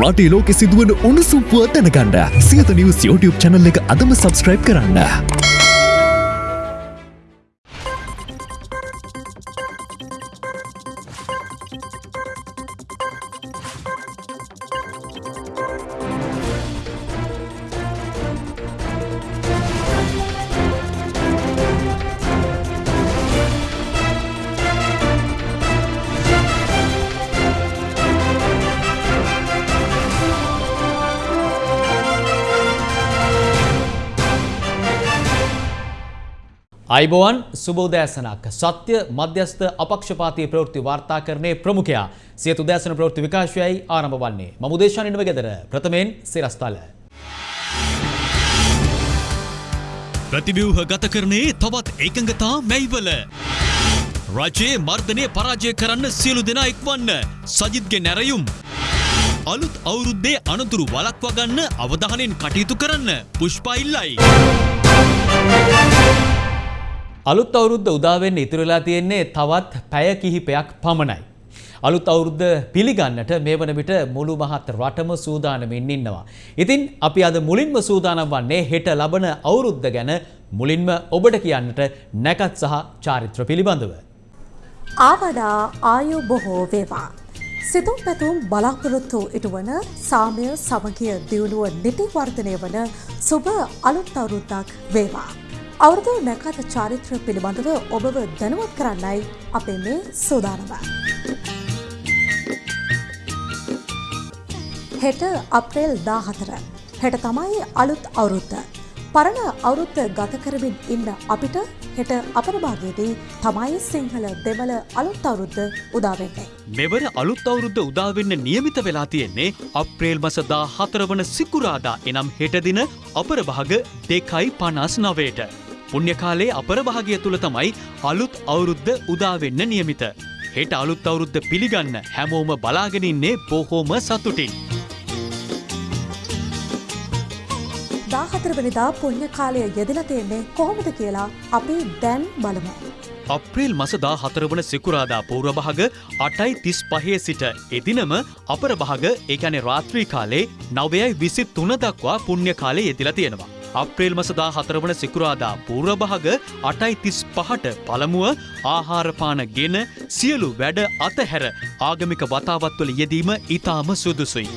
රටේ ලෝකෙ සිදුවන උණුසුම් පුවත් දැනගන්න සියත නිවස් YouTube channel එක අදම subscribe කරන්න. අයිබෝවන් සුබෝදෑසනක්. සත්‍ය මධ්‍යස්ථ අපක්ෂපාතී ප්‍රවෘත්ති වාර්තාකරණයේ ප්‍රමුඛයා සියතු දෑසන ප්‍රවෘත්ති විකාශයයි ආරම්භ වන්නේ. මම දේශානිනව ගෙදර. ප්‍රථමයෙන් සිරස්තල. ප්‍රතිව්‍යූහ ගත කරනේ තවත් එකඟතා මැයිවල. රජයේ මර්ධනය පරාජය කරන්න සියලු දෙනා එක්වන්න. සජිත්ගේ නැරයුම්. අලුත් අවුරුද්දේ අනතුරු වලක්වා ගන්න අවධානයෙන් කටයුතු කරන්න. පුෂ්පා ඉල්ලයි. අලුත් අවුරුද්ද උදාවෙන්න ඉතුරුලා තියෙන්නේ තවත් පැය කිහිපයක් පමණයි. අලුත් අවුරුද්ද පිළිගන්නට මේ වන විට මුළු මහත් රටම සූදානමින් ඉන්නවා. ඉතින් අපි අද මුලින්ම සූදානම් වන්නේ හෙට ලබන අවුරුද්ද ගැන මුලින්ම ඔබට කියන්නට නැකත් සහ චාරිත්‍ර පිළිබඳව. ආවඩා ආයු බොහෝ වේවා. සිතුම් පැතුම් බලාපොරොත්තු ඉටුවන සාමය සමගිය දියුණුව නිතිවර්ධනය වන සුභ අලුත් අවුරුද්දක් වේවා. අවුරුදු නැකත චාරිත්‍ර පිළිබඳව ඔබව දැනුවත් කරන්නයි අපේ මේ සූදානම. හෙට අප්‍රේල් දාහතර. හෙට තමයි අලුත් අවුරුද්ද. පරණ අවුරුද්ද ගත කරමින් ඉන්න අපිට හෙට අපරභාගයේදී තමයි සිංහල දෙමළ අලුත් අවුරුද්ද උදාවෙන්නේ. මෙවර අලුත් අවුරුද්ද උදාවෙන්න නියමිත වෙලා තියෙන්නේ අප්‍රේල් මසදා හතර වන සිකුරාදා එනම් හෙටදින අපරභාග දෙකයි පනස් නවයට. පුුණ්්‍යකාලේ අපරභාගය තුළ තමයි අලුත් අවුරුද්ධ උදාවෙන්න නියමිත. හෙට අලුත් අවුරුද්ධ පිළිගන්න හැමෝම බලාගෙනන්නේ බොහෝම සතුටින්. දාහතරවනිදා පුුණ්්‍ය කාලය යෙදල තියෙන්නේ කොහොමද කියලා අපි දැන් බලමු. අප්‍රේල් මසදා හතරවන සිකුරාදා පූර්වභාග අටයි තිස් පහේ සිට එදිනම අපරභාග ඒකැනෙ රාත්‍රී කාලේ නවයයි විසි තුන දක්වා පුුණ්්‍ය කාලේ යෙදිලා තියෙනවා. අප්‍රේල් මසදා හතරවන සිකුරාදා පූර්වභාග අටයි තිස් පහට පළමුුව ආහාරපාන ගෙන සියලු වැඩ අතහැර ආගමික වතාවත්වල යෙදීම ඉතාම සුදුසුයි.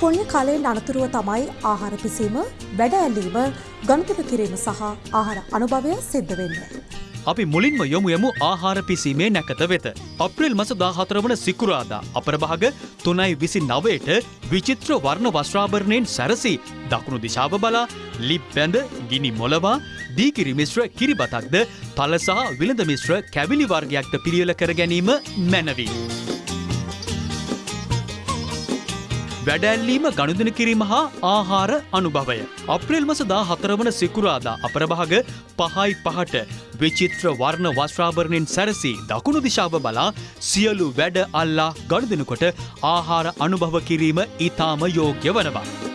පුුණ්‍ය කාලයෙන් අනතුරුව තමයි ආහාර පිසීම වැඩ ඇල්ලීම ගණතිප කිරීම සහ ආහාර අනුභවය සිද්ධ වෙන්න. අපි මුලින්ම යොමු යමු ආහාර පිසීමේ නැකත වෙත. අප්‍රේල් මස දාහතරවන සිකුරාදා අපරභාග තුනයි විසි නවයට විචිත්‍ර වර්ණ වස්්‍රාභරණයෙන් සැරසි දකුණු දිශාව බලා ලිප් බැඳ ගිනි මොලවා දීකිරි මිශ්‍ර කිරිබතක්ද තල සහ විළඳ මිශ්‍ර කැවිලි වර්ගයක්ද පිළියල කර ගැනීම මැනවී. වැඩැල්ලීම ගණුදන කිරීම හා ආහාර අනුභවය. අප්‍රේල් මස දා හතරවන සිකුරාදා අපරභාග පහයි පහට විචිත්‍ර වර්ණ වස්්‍රාභරණයෙන් සැරසි දකුණු දිශාව බලා සියලු වැඩ අල්ලා ගණුදනකොට ආහාර අනුභව කිරීම ඉතාම යෝග්‍ය වනවා.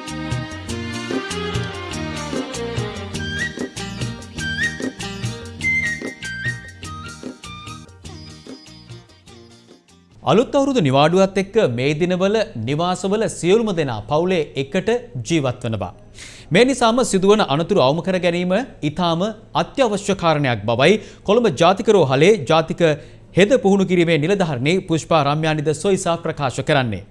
අලුත් අවුරුදු නිවාඩුවත් එක්ක මේ දිනවල නිවාසවල සියලුම දෙනා පවුලේ එකට ජීවත් වනවා. මේ නිසාම සිදුවන අනතුරු අවම කර ගැනීම ඉතාම අත්‍යවශ්‍ය කාරණයක් බවයි කොළඹ ජාතික රෝහලේ ජාතික හෙද පුහුණු කිරීමේ නිලධාරණේ පුෂ්පා රම්යානිද සොයිසා ප්‍රකාශ කරන්නේ.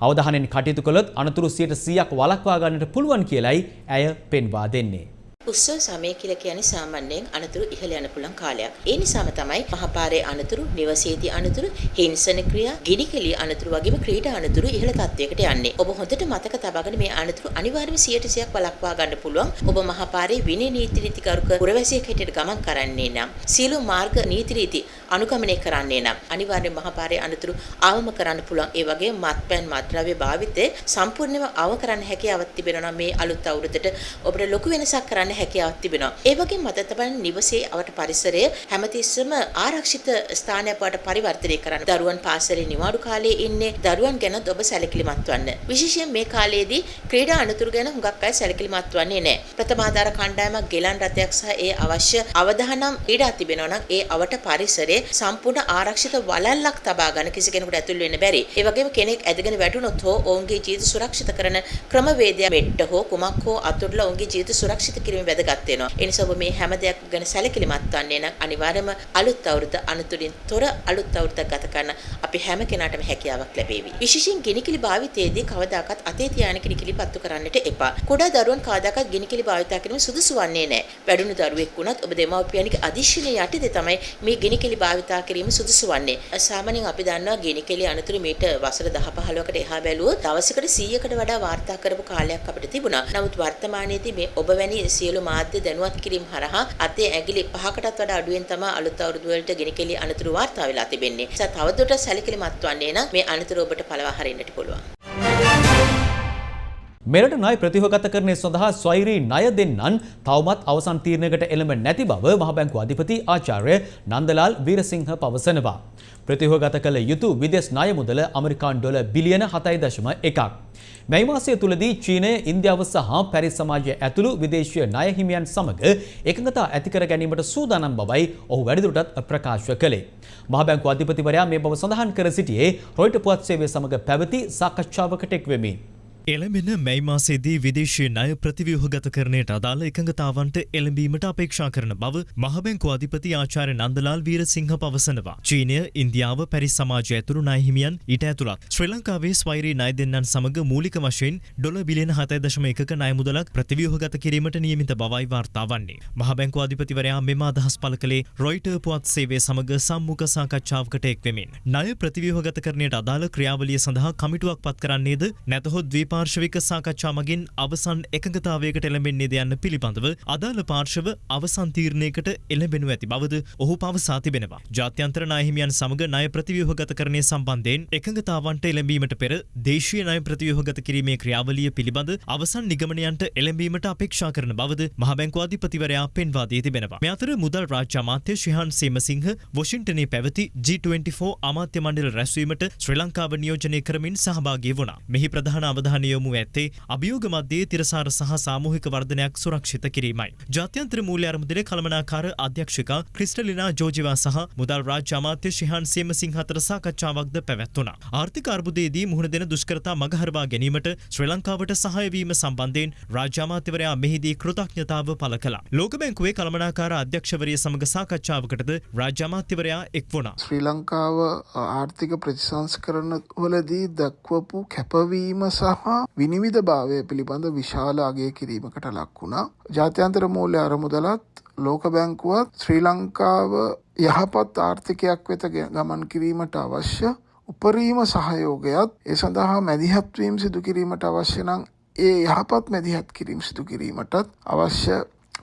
අවධානයෙන් කටයුතු කළොත් අනතුරු 100ක් වළක්වා ගන්නට පුළුවන් කියලයි ඇය පෙන්වා දෙන්නේ. උත්සව සමය කියලා කියන්නේ සාමාන්‍යයෙන් අනතුරු ඉහළ යන පුළුවන් කාලයක්. ඒ නිසාම තමයි මහපාරේ අනතුරු, නිවසේදී අනතුරු, හිංසන ක්‍රියා, ගිනිකෙලි අනතුරු වගේම ක්‍රීඩා අනතුරු ඉහළ තත්වයකට යන්නේ. ඔබ හොඳට මතක තබාගෙන මේ අනතුරු අනිවාර්යයෙන්ම 100%ක් වළක්වා ගන්න පුළුවන්. ඔබ මහපාරේ විනය නීති රීතිකරුක පුරවැසියෙක් හැටියට ගමන් කරන්නේ නම්, සියලු මාර්ග නීති රීති අනුගමනය කරන්නේ නම් අනිවාර්යයෙන් මහපාරේ අනතුරු අවම කරන්න පුළුවන්. ඒ වගේම මත්පැන් මත්ද්‍රව්‍ය භාවිතය සම්පූර්ණයෙන්ම අවම කරන්න හැකියාවක් තිබෙනවා මේ අලුත් අවුරුද්දට ඔබට ලොකු වෙනසක් කරන්න හැකියාවක් තිබෙනවා. ඒ වගේම මත තබන නිවසේ අවට පරිසරය හැමතිස්සම ආරක්ෂිත ස්ථානයක් බවට පරිවර්තනය කරන්න. දරුවන් පාසලේ නිවාඩු කාලයේ ඉන්නේ දරුවන් ගැන ඔබ සැලකිලිමත් වන්න. විශේෂයෙන් මේ කාලයේදී ක්‍රීඩා අනතුරු ගැන හුඟක් අය සැලකිලිමත් වන්නේ නැහැ. ප්‍රථමාධාර කණ්ඩායමක් ගෙලන් රථයක් සහ ඒ අවශ්‍ය අවධානම් ක්‍රීඩා තිබෙනවා නම් ඒ අවට පරිසරයේ සම්පූර්ණ ආරක්ෂිත වලල්ලක් තබා ගන්න කිසි කෙනෙකුට ඇතුල් වෙන්න බැරි. ඒ වගේම කෙනෙක් ඇදගෙන වැටුනොත් හෝ ඔවුන්ගේ ජීවිත සුරක්ෂිත කරන ක්‍රමවේදය මෙට්ට හෝ කුමක් හෝ අතුරුලා ඔවුන්ගේ ජීවිත සුරක්ෂිත කිරීම වැදගත් වෙනවා. ඒ නිසා ඔබ මේ හැම දෙයක් ගැන සැලකිලිමත් වන්නේ නම් අනිවාර්යයෙන්ම අලුත් අවුරුද්ද අනුතුරින් තොර අලුත් අවුරුද්දක් ගත කරන අපි හැම කෙනාටම හැකියාවක් ලැබේවි. විශේෂයෙන් ගිනිකිලි භාවිතයේදී කවදාකවත් අතේ තියාගෙන ගිනිකිලි පත්තු කරන්නට එපා. කුඩා දරුවන් කවදාකවත් ගිනිකිලි භාවිත කිරීම සුදුසු වන්නේ නැහැ. වැඩුණු දරුවෙක් වුණත් ඔබ දෙමව්පියන්ගේ අධිශීලය යටතේ තමයි මේ ගිනිකිලි භාවිත කිරීම සුදුසු වන්නේ. සාමාන්‍යයෙන් අපි දන්නවා ගිනිකිලි අනතුරු මීට වසර 10 15කට එහා බැලුවොත් දවසකට 100කට වඩා වාර්තා කරපු කාලයක් අපිට තිබුණා. නමුත් වර්තමානයේදී මේ ඔබ වැනි සියලු මාධ්‍ය දැනුවත් කිරීම හරහා අතේ ඇඟිලි පහකටත් වඩා අඩුවෙන් තමයි අලුත් අවුරුදු වලට ගිනිකෙලි අනතුරු වාර්තා වෙලා තිබෙන්නේ. ඒ නිසා තවදුරටත් සැලකිලිමත් වන්නේ නම් මේ අනතුරු ඔබට පළවා හරින්නට පුළුවන්. මෙරට ණය ප්‍රතිහගතකරණය සඳහා ස්වෛරී ණය දෙන්නන් තවමත් අවසන් තීරණයකට එළඹ නැති බව මහ බැංකුව අධිපති ආචාර්ය නන්දලාල් වීරසිංහ පවසනවා. ප්‍රතිහගත කළ යුතු විදෙස් ණය මුදල ඇමරිකානු ඩොලර් බිලියන 7.1ක්. මේ මාසය තුලදී චීනය ඉන්දියාව සහ පැරිස් සමාජය ඇතුළු විදේශීය ණය හිමියන් සමග එකඟතා ඇති කර ගැනීමට සූදානම් බවයි ඔහු වැඩිදුරටත් ප්‍රකාශ කළේ. මහ බැංකුව අධිපතිවරයා මේ බව සඳහන් කර සිටියේ රොයිටර් පුවත් සේවය සමග පැවති සාකච්ඡාවකට එක් වෙමින්. එළඹෙන මැයි මාසේදී විදේශීය ණය ප්‍රතිව්‍යුහගත කරණයට අදාළ එකඟතාවන්ට එළඹීමට අපේක්ෂා කරන බව මහබැංකු අධිපති ආචාර්ය නන්දලාල් වීරසිංහ පවසනවා. චීනය, ඉන්දියාව, පැරිස් සමාජය ඇතුළු ණය හිමියන් ඊට ඇතුළත් ශ්‍රී ලංකාවේ ස්වෛරී ණය දෙන්නන් සමග මූලික වශයෙන් ඩොලර් බිලියන 7.1ක ණය මුදලක් ප්‍රතිව්‍යුහගත කිරීමට නියමිත බවයි වාර්තා වන්නේ. මහබැංකු අධිපතිවරයා මෙම අදහස් පළ කළේ රොයිටර් පුවත් සේවය සමග සම්මුඛ සාකච්ඡාවකට එක් වෙමින්. ණය ප්‍රතිව්‍යුහගත කරණයට අදාළ ක්‍රියාවලිය සඳහා කමිටුවක් පත් කරන්නේද නැතහොත් ද්වීප පාර්ශවික සාකච්ඡා මගින් අවසන් එකඟතාවයකට එළඹෙන්නේද යන්න පිළිබඳව අදාළ පාර්ශව අවසන් තීරණයකට එළඹෙනු ඇති බවද ඔහු පවසා තිබෙනවා. ජාත්‍යන්තර ණය හිමියන් සමග ණය ප්‍රතිව්‍යුහගතකරණය සම්බන්ධයෙන් එකඟතාවන්ට එළඹීමට පෙර දේශීය ණය ප්‍රතිව්‍යුහගත කිරීමේ ක්‍රියාවලිය පිළිබඳ අවසන් නිගමනයන්ට එළඹීමට අපේක්ෂා කරන බවද මහ බැංකුව අධිපතිවරයා පෙන්වා දී තිබෙනවා. මේ අතර මුදල් රාජ්‍ය අමාත්‍ය ශිහාන් සේමසිංහ වොෂින්ටනයේ පැවති G24 අමාත්‍ය මණ්ඩල රැස්වීමට ශ්‍රී ලංකාව නියෝජනය කරමින් සහභාගී වුණා. මෙහි ප්‍රධාන අවධානය යොමු ඇත්තේ අභියෝග මධ්‍යයේ තිරසාර සහ සාමූහික වර්ධනයක් සුරක්ෂිත කිරීමයි. ජාත්‍යන්තර මූල්‍ය අරමුදල කළමනාකාර අධ්‍යක්ෂිකා ක්‍රිස්ටලිනා ජෝජිවා සහ මුදල් රාජ්‍ය අමාත්‍ය ශිහාන් සේමසිංහ අතර සාකච්ඡාවක්ද පැවැත්වුණා. ආර්ථික අර්බුදයේදී මුහුණ දෙන දුෂ්කරතා මගහරවා ගැනීමට ශ්‍රී ලංකාවට සහාය වීම සම්බන්ධයෙන් රාජ්‍ය අමාත්‍යවරයා මෙහිදී කෘතඥතාව පළ කළා. ලෝක බැංකුවේ කළමනාකාර අධ්‍යක්ෂවරිය සමග සාකච්ඡාවකටද රාජ්‍ය අමාත්‍යවරයා එක් වුණා. ශ්‍රී ලංකාව ආර්ථික ප්‍රතිසංස්කරණ වලදී දක්වපු කැපවීම සහ විනිවිධ භාවය පිළිබඳ විශාල අගය කිරීමකට ලක් වුණා. ජාත්‍යන්තර මූල්‍ය අරමුදලත් ලෝක බැංකුවත් ශ්‍රී ලංකාව යහපත් ආර්ථිකයක් වෙත ගමන් කිරීමට අවශ්‍ය උපරීම සහයෝගයත් ඒ සඳහා මැදිහත්වීම් සිදු කිරීමට අවශ්‍ය නම් ඒ යහපත් මැදිහත් කිරීම සිදු කිරීමටත් අවශ්‍ය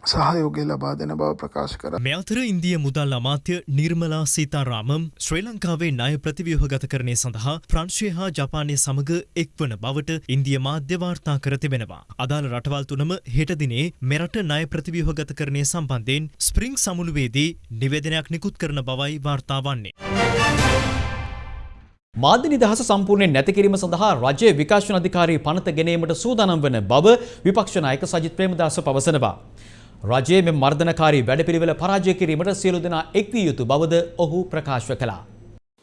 සහයෝගය ලබා දෙන බව ප්‍රකාශ කර. මේ අතර ඉන්දිය මුදල් අමාත්‍ය නිර්මලා සීතාරාමම් ශ්‍රී ලංකාවේ ණය ප්‍රතිව්‍යුහගත කරණය සඳහා ප්‍රංශය හා ජපානය සමග එක්වන බවට ඉන්දිය මාධ්‍ය වාර්තා කර තිබෙනවා. අදාළ රටවල් තුනම හෙට දිනේ මෙරට ණය ප්‍රතිව්‍යුහගත කරණය සම්බන්ධයෙන් ස්ප්‍රිං සමුළුවේදී නිවේදනයක් නිකුත් කරන බවයි වාර්තා වන්නේ. මාධ්‍ය නිදහස සම්පූර්ණයෙන් නැති කිරීම සඳහා රජයේ විකාශන අධිකාරී පනත ගෙනීමට සූදානම් වන බව විපක්ෂ නායක සජිත් ප්‍රේමදාස පවසනවා. රජයේ මෙම මර්ධනකාරී වැඩපිළිවෙල පරාජය කිරීමට සියලු දෙනා එක් විය යුතු බවද ඔහු ප්‍රකාශ කළා.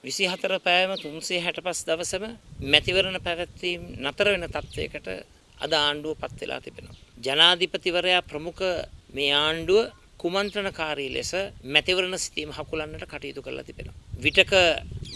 විසි හතර පෑම තුන්සේ හැට පස් දවසම මැතිවරණ පැවැත්වීම් නතර වෙන තත්ත්වයකට අද ආණ්ඩුව පත් වෙලා තිබෙනවා. ජනාධිපතිවරයා ප්‍රමුඛ මේ ආණ්ඩුව කුමන්ත්‍රණකාරී ලෙස මැතිවරණ සිතීම හකුලන්නට කටයුතු කරලා තිබෙනවා. විටක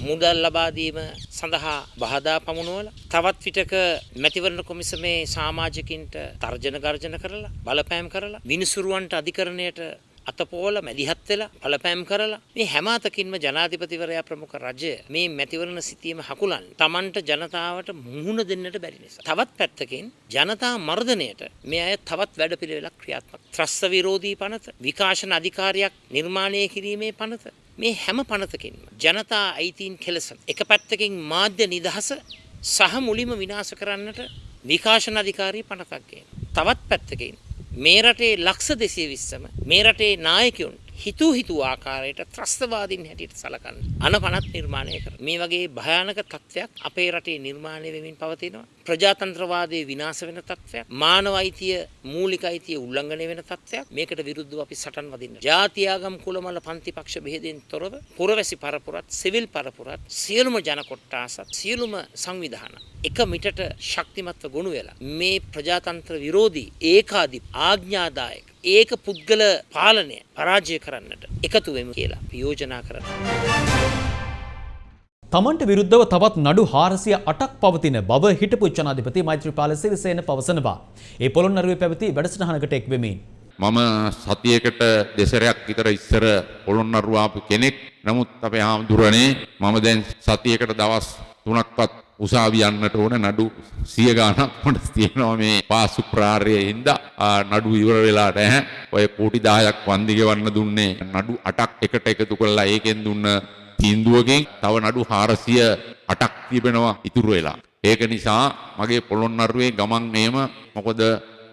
මුදල් ලබා දීම සඳහා බාධා පමුණුවල තවත් විටක මැතිවරණ කොමිසමේ සමාජිකින්ට තර්ජන ගර්ජන කරලා බලපෑම් කරලා විනිසුරුවන්ට අධිකරණයට අතපෝල මැදිහත් වෙලා බලපෑම් කරලා මේ හැම අතකින්ම ජනාධිපතිවරයා ප්‍රමුඛ රජය මේ මැතිවරණ සිටීම හකුලන් Tamanට ජනතාවට මුහුණ දෙන්නට බැරි නිසා. තවත් පැත්තකින් ජනතා මර්ධනයට මේ අය තවත් වැඩපිළිවෙලක් ක්‍රියාත්මක. ත්‍රස්ත විරෝධී පනත, විකාශන අධිකාරියක් නිර්මාණය කිරීමේ පනත මේ හැම පනතකින්ම ජනතා අයිතීන් කෙලසන. එක පැත්තකින් මාධ්‍ය නිදහස සහ මුලින්ම විනාශ කරන්නට විකාශන අධිකාරී පනතක් ගේන. තවත් පැත්තකින් මේ රටේ ලක්ෂ දෙසිය විස්සම මේ රටේ නායකයුන් හිතු හිතු ආකාරයට ත්‍රස්තවාදීන් හැටියට සලකන්න. අන පනත් නිර්මාණය කර මේ වගේ භයානක තත්ත්වයක් අපේ රටේ නිර්මාණය වෙමින් පවතිනවා. ප්‍රජාතන්ත්‍රවාදයේ විනාශ වෙන තත්ත්වයක් මානව අයිතිය මූලික අයිතිය උල්ලංඝනය වෙන තත්ත්වයක් මේකට විරුද්ධව අපි සටන් වදින්න. ජාතියාගම් කුලමල පන්ති පක්ෂ බෙහෙදෙන් තොරව පුරවැසි පරපුරත් සිවිල් පරපුරත් සියලුම ජන කොට්ටාසත් සියලුම සංවිධාන එක මිටට ශක්තිමත්ව ගොනු වෙලා මේ ප්‍රජාතන්ත්‍ර විරෝධී ඒකාධි ආඥාදායක ඒක පුද්ගල පාලනය පරාජය කරන්නට එකතු වෙමු කියලා පියෝජනා කරන්න. තමන්ට විරුද්ධව තවත් නඩු හාරසිය අටක් පවතින බව හිටපු ජනාධිපති මෛත්‍රපාල සිරිසේන පවසනවා. ඒ පොළොන්නරුවේ පැවති වැඩසටහනකට එක්වෙමින්. මම සතියකට දෙසරයක් විතර ඉස්සර පොළොන්නරුවාපු කෙනෙක් නමුත් අපේ හාමුදුරනේ මම දැන් සතියකට දවස් තුනක්වත් උසාවි යන්නට ඕන නඩු සිය ගානක් මට තියෙනවා මේ පාසු ප්‍රාර්යයේ හින්දා නඩු ඉවර වෙලා නැහැ. ඔය කෝටි 10ක් වන්දි ගෙවන්න දුන්නේ නඩු 8ක් එකට එකතු කරලා ඒකෙන් දුන්න තීන්දුවකින් තව නඩු 408ක් තිබෙනවා ඉතුරු වෙලා. ඒක නිසා මගේ පොළොන්නරුවේ ගමන් නේම මොකද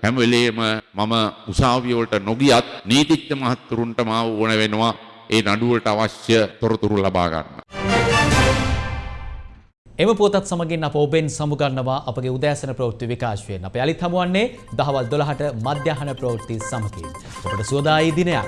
හැම වෙලේම මම උසාවිය වලට නොගියත් නීතිඥ මහත්තුරුන්ට මාව ඕන වෙනවා ඒ නඩුවලට අවශ්‍ය තොරතුරු ලබා ගන්න. එම පුවතත් සමගින් අප ඔබෙන් සමුගන්නවා අපගේ උදෑසන ප්‍රවෘත්ති විකාශයෙන් අප යළිත් හමුවන්නේ දහවල් දොළහට මධ්‍යහන ප්‍රවෘත්ති සමකින්. ඔබට සුවදායි දිනයක්.